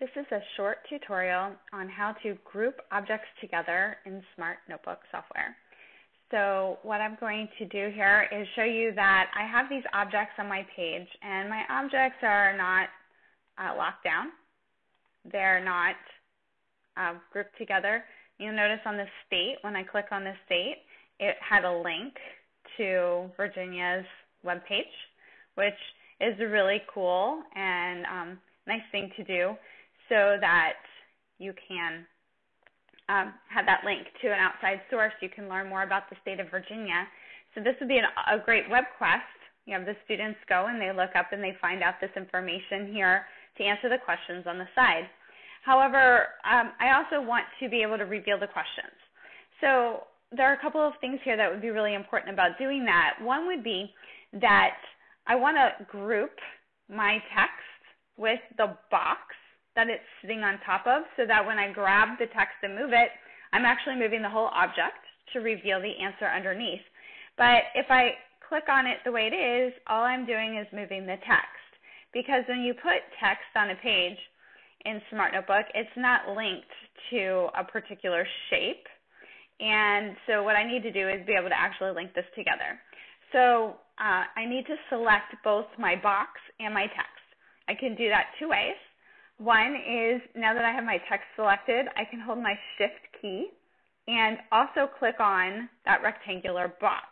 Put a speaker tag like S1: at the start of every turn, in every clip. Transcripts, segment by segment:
S1: This is a short tutorial on how to group objects together in Smart Notebook software. So what I'm going to do here is show you that I have these objects on my page and my objects are not uh, locked down. They're not uh, grouped together. You'll notice on the state, when I click on the state, it had a link to Virginia's web page, which is a really cool and um, nice thing to do so that you can um, have that link to an outside source. You can learn more about the state of Virginia. So this would be an, a great web quest. You have the students go and they look up and they find out this information here to answer the questions on the side. However, um, I also want to be able to reveal the questions. So there are a couple of things here that would be really important about doing that. One would be that I want to group my text with the box that it's sitting on top of so that when I grab the text and move it, I'm actually moving the whole object to reveal the answer underneath. But if I click on it the way it is, all I'm doing is moving the text. Because when you put text on a page in Smart Notebook, it's not linked to a particular shape. And so what I need to do is be able to actually link this together. So uh, I need to select both my box and my text. I can do that two ways. One is now that I have my text selected, I can hold my shift key and also click on that rectangular box.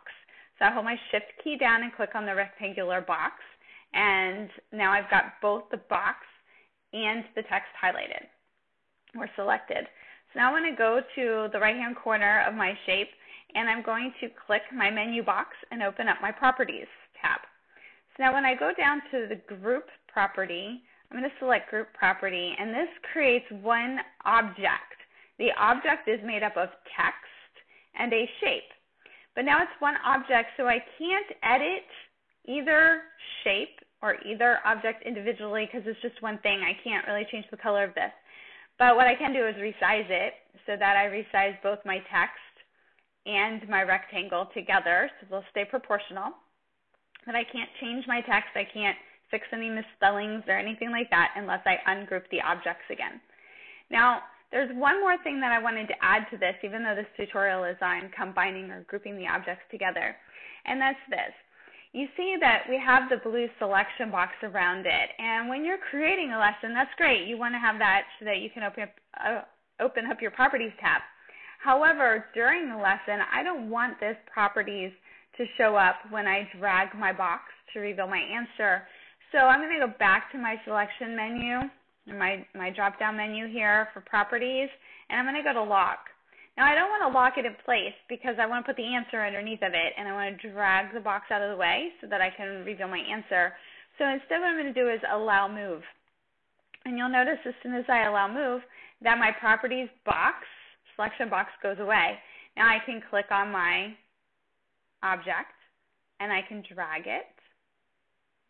S1: So I hold my shift key down and click on the rectangular box and now I've got both the box and the text highlighted or selected. So now I want to go to the right hand corner of my shape and I'm going to click my menu box and open up my properties tab. So now when I go down to the group property, I'm going to select group property, and this creates one object. The object is made up of text and a shape. But now it's one object, so I can't edit either shape or either object individually because it's just one thing. I can't really change the color of this. But what I can do is resize it so that I resize both my text and my rectangle together so they'll stay proportional. But I can't change my text. I can't fix any misspellings or anything like that unless I ungroup the objects again. Now, there's one more thing that I wanted to add to this, even though this tutorial is on combining or grouping the objects together, and that's this. You see that we have the blue selection box around it, and when you're creating a lesson, that's great. You want to have that so that you can open up, uh, open up your properties tab. However, during the lesson, I don't want this properties to show up when I drag my box to reveal my answer so I'm going to go back to my selection menu, my, my drop-down menu here for properties, and I'm going to go to lock. Now I don't want to lock it in place because I want to put the answer underneath of it, and I want to drag the box out of the way so that I can reveal my answer. So instead what I'm going to do is allow move. And you'll notice as soon as I allow move that my properties box, selection box goes away. Now I can click on my object and I can drag it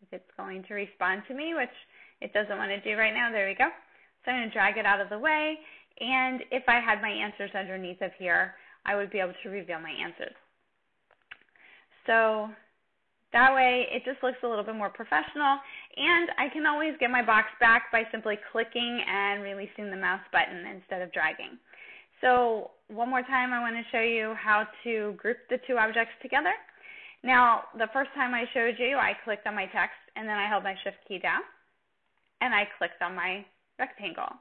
S1: if it's going to respond to me, which it doesn't want to do right now. There we go. So I'm going to drag it out of the way. And if I had my answers underneath of here, I would be able to reveal my answers. So that way it just looks a little bit more professional. And I can always get my box back by simply clicking and releasing the mouse button instead of dragging. So one more time, I want to show you how to group the two objects together. Now, the first time I showed you, I clicked on my text and then I held my shift key down and I clicked on my rectangle.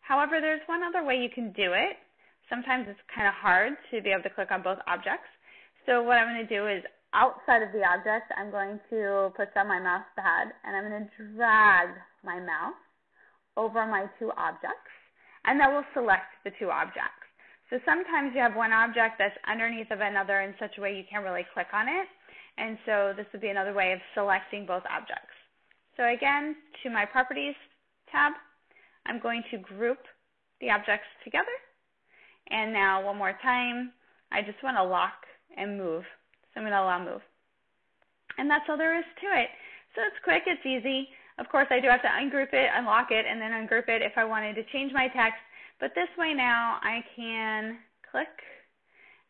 S1: However, there's one other way you can do it. Sometimes it's kind of hard to be able to click on both objects. So what I'm going to do is outside of the object, I'm going to put down my mouse pad and I'm going to drag my mouse over my two objects and that will select the two objects. So sometimes you have one object that's underneath of another in such a way you can't really click on it. And so this would be another way of selecting both objects. So again, to my Properties tab, I'm going to group the objects together. And now one more time, I just want to lock and move. So I'm going to allow move. And that's all there is to it. So it's quick, it's easy. Of course, I do have to ungroup it, unlock it, and then ungroup it if I wanted to change my text but this way now I can click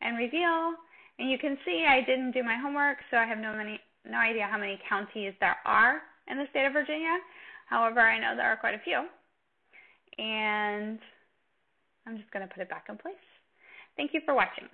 S1: and reveal. And you can see I didn't do my homework, so I have no, many, no idea how many counties there are in the state of Virginia. However, I know there are quite a few. and I'm just going to put it back in place. Thank you for watching.